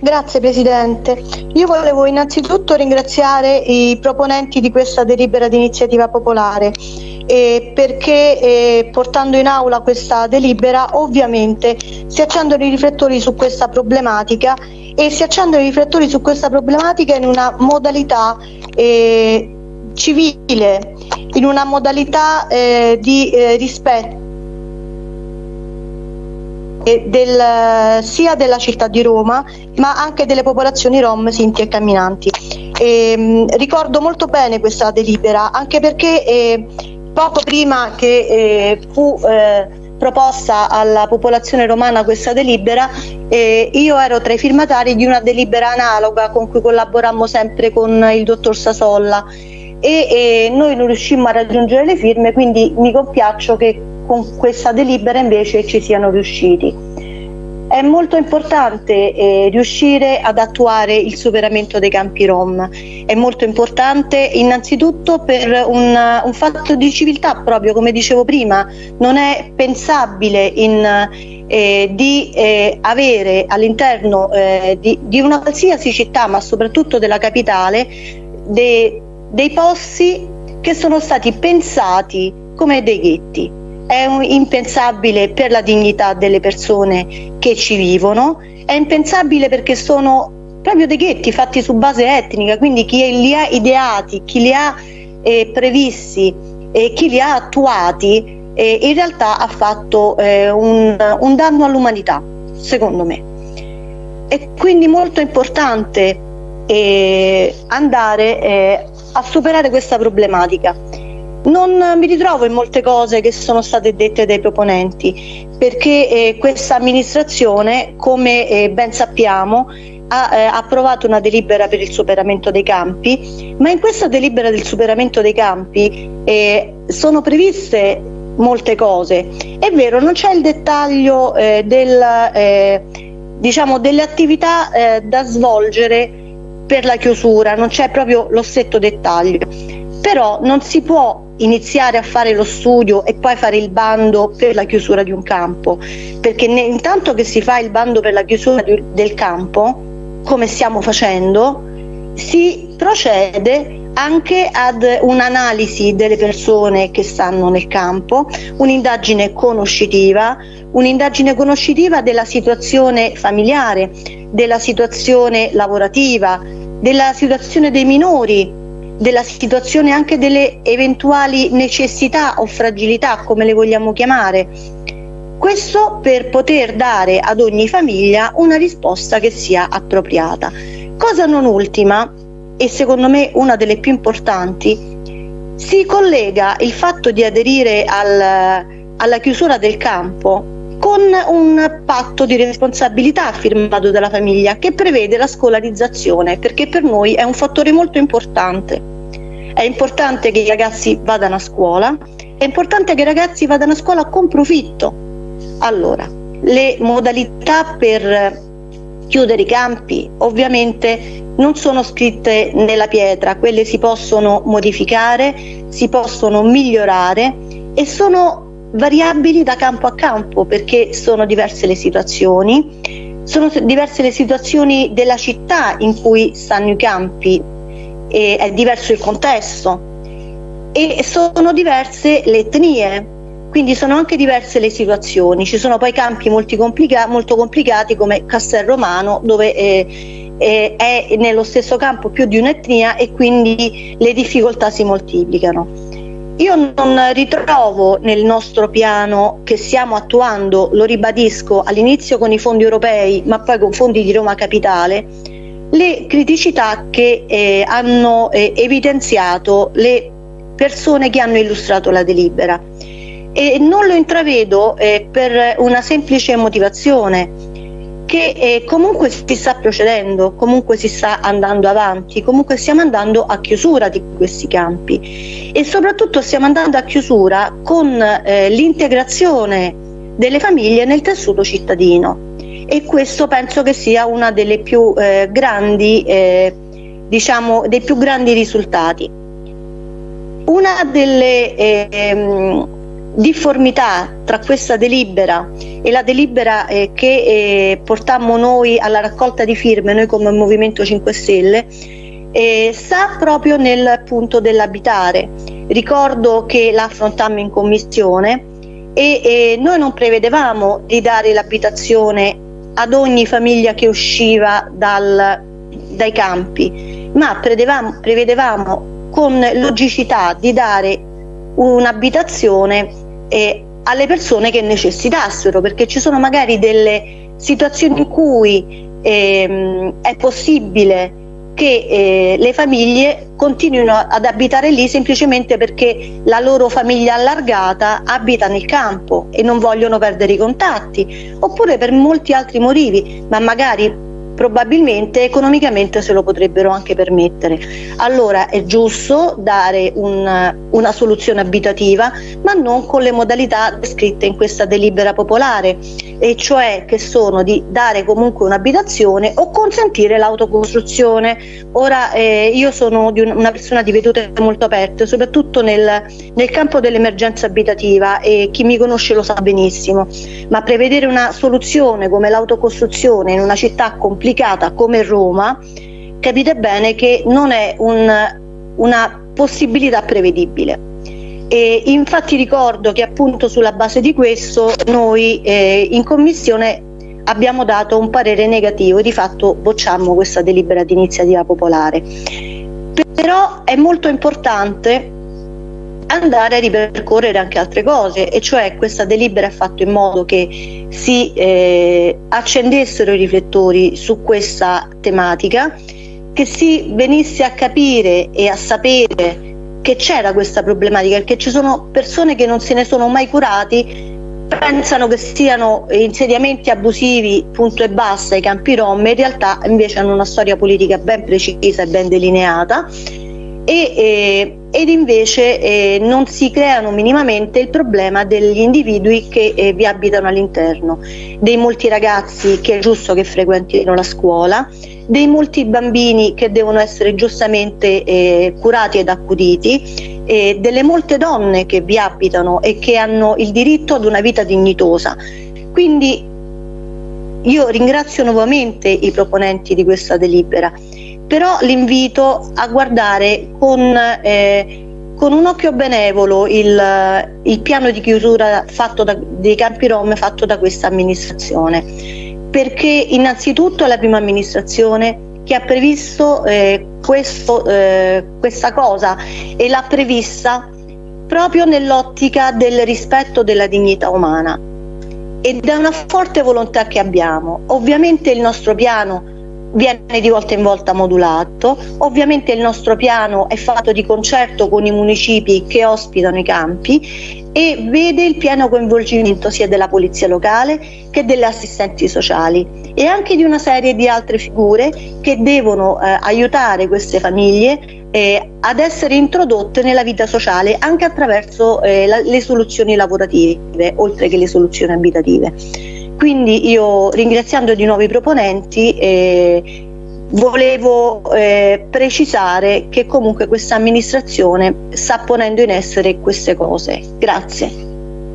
Grazie Presidente. Io volevo innanzitutto ringraziare i proponenti di questa delibera di iniziativa popolare eh, perché eh, portando in aula questa delibera ovviamente si accendono i riflettori su questa problematica e si accendono i riflettori su questa problematica in una modalità eh, civile, in una modalità eh, di eh, rispetto del, sia della città di Roma ma anche delle popolazioni rom, sinti e camminanti. E, ehm, ricordo molto bene questa delibera anche perché eh, poco prima che eh, fu eh, proposta alla popolazione romana questa delibera, eh, io ero tra i firmatari di una delibera analoga con cui collaborammo sempre con il dottor Sasolla e, e noi non riuscimmo a raggiungere le firme, quindi mi compiaccio che con questa delibera invece ci siano riusciti. È molto importante eh, riuscire ad attuare il superamento dei campi Rom, è molto importante innanzitutto per un, un fatto di civiltà proprio come dicevo prima, non è pensabile in, eh, di eh, avere all'interno eh, di, di, una qualsiasi città ma soprattutto della capitale de, dei posti che sono stati pensati come dei ghetti è impensabile per la dignità delle persone che ci vivono, è impensabile perché sono proprio dei ghetti fatti su base etnica, quindi chi li ha ideati, chi li ha eh, previsti e chi li ha attuati eh, in realtà ha fatto eh, un, un danno all'umanità, secondo me. È quindi molto importante eh, andare eh, a superare questa problematica non mi ritrovo in molte cose che sono state dette dai proponenti, perché eh, questa amministrazione, come eh, ben sappiamo, ha eh, approvato una delibera per il superamento dei campi, ma in questa delibera del superamento dei campi eh, sono previste molte cose. È vero, non c'è il dettaglio eh, del, eh, diciamo, delle attività da svolgere per la chiusura, non c'è proprio lo stretto dettaglio, però non si può iniziare a fare lo studio e poi fare il bando per la chiusura di un campo, perché intanto che si fa il bando per la chiusura di, del campo, come stiamo facendo, si procede anche ad un'analisi delle persone che stanno nel campo, un'indagine conoscitiva, un'indagine conoscitiva della situazione familiare, della situazione lavorativa, della situazione dei minori della situazione anche delle eventuali necessità o fragilità, come le vogliamo chiamare. Questo per poter dare ad ogni famiglia una risposta che sia appropriata. Cosa non ultima, e secondo me una delle più importanti, si collega il fatto di aderire al, alla chiusura del campo con un patto di responsabilità firmato dalla famiglia che prevede la scolarizzazione perché per noi è un fattore molto importante. È importante che i ragazzi vadano a scuola, è importante che i ragazzi vadano a scuola con profitto. Allora, le modalità per chiudere i campi ovviamente non sono scritte nella pietra, quelle si possono modificare, si possono migliorare e sono variabili da campo a campo perché sono diverse le situazioni, sono diverse le situazioni della città in cui stanno i campi, è diverso il contesto e sono diverse le etnie, quindi sono anche diverse le situazioni. Ci sono poi campi complica molto complicati come Castel Romano dove eh, eh, è nello stesso campo più di un'etnia e quindi le difficoltà si moltiplicano. Io non ritrovo nel nostro piano che stiamo attuando, lo ribadisco, all'inizio con i fondi europei, ma poi con fondi di Roma Capitale, le criticità che eh, hanno eh, evidenziato le persone che hanno illustrato la delibera. E non lo intravedo eh, per una semplice motivazione che eh, comunque si sta procedendo, comunque si sta andando avanti, comunque stiamo andando a chiusura di questi campi e soprattutto stiamo andando a chiusura con eh, l'integrazione delle famiglie nel tessuto cittadino e questo penso che sia una delle eh, eh, diciamo, dei più grandi risultati. Una delle, eh, difformità tra questa delibera e la delibera eh, che eh, portammo noi alla raccolta di firme, noi come Movimento 5 Stelle, eh, sta proprio nel punto dell'abitare. Ricordo che la affrontammo in commissione e, e noi non prevedevamo di dare l'abitazione ad ogni famiglia che usciva dal, dai campi, ma prevedevamo, prevedevamo con logicità di dare un'abitazione eh, alle persone che necessitassero, perché ci sono magari delle situazioni in cui ehm, è possibile che eh, le famiglie continuino ad abitare lì semplicemente perché la loro famiglia allargata abita nel campo e non vogliono perdere i contatti, oppure per molti altri motivi, ma magari probabilmente economicamente se lo potrebbero anche permettere. Allora è giusto dare un, una soluzione abitativa, ma non con le modalità descritte in questa delibera popolare, e cioè che sono di dare comunque un'abitazione o consentire l'autocostruzione. Ora eh, io sono un, una persona di vedute molto aperte, soprattutto nel, nel campo dell'emergenza abitativa e chi mi conosce lo sa benissimo, ma prevedere una soluzione come l'autocostruzione in una città complicata complicata come Roma, capite bene che non è un, una possibilità prevedibile. E infatti ricordo che appunto sulla base di questo noi eh, in commissione abbiamo dato un parere negativo e di fatto bocciamo questa delibera di iniziativa popolare. Però è molto importante andare a ripercorrere anche altre cose e cioè questa delibera ha fatto in modo che si eh, accendessero i riflettori su questa tematica, che si venisse a capire e a sapere che c'era questa problematica, perché ci sono persone che non se ne sono mai curati pensano che siano insediamenti abusivi punto e basta i campi rom in realtà invece hanno una storia politica ben precisa e ben delineata e, eh, ed invece eh, non si creano minimamente il problema degli individui che eh, vi abitano all'interno, dei molti ragazzi che è giusto che frequentino la scuola, dei molti bambini che devono essere giustamente eh, curati ed accuditi, delle molte donne che vi abitano e che hanno il diritto ad una vita dignitosa. Quindi io ringrazio nuovamente i proponenti di questa delibera però l'invito a guardare con, eh, con, un occhio benevolo il, il piano di chiusura da, dei campi rom fatto da questa amministrazione perché innanzitutto è la prima amministrazione che ha previsto eh, questo, eh, questa cosa e l'ha prevista proprio nell'ottica del rispetto della dignità umana ed è una forte volontà che abbiamo. Ovviamente il nostro piano viene di volta in volta modulato. Ovviamente il nostro piano è fatto di concerto con i municipi che ospitano i campi e vede il pieno coinvolgimento sia della polizia locale che delle assistenti sociali e anche di una serie di altre figure che devono eh, aiutare queste famiglie eh, ad essere introdotte nella vita sociale anche attraverso eh, la, le soluzioni lavorative oltre che le soluzioni abitative. Quindi io ringraziando di nuovo i proponenti eh, volevo eh, precisare che comunque questa amministrazione sta ponendo in essere queste cose. Grazie.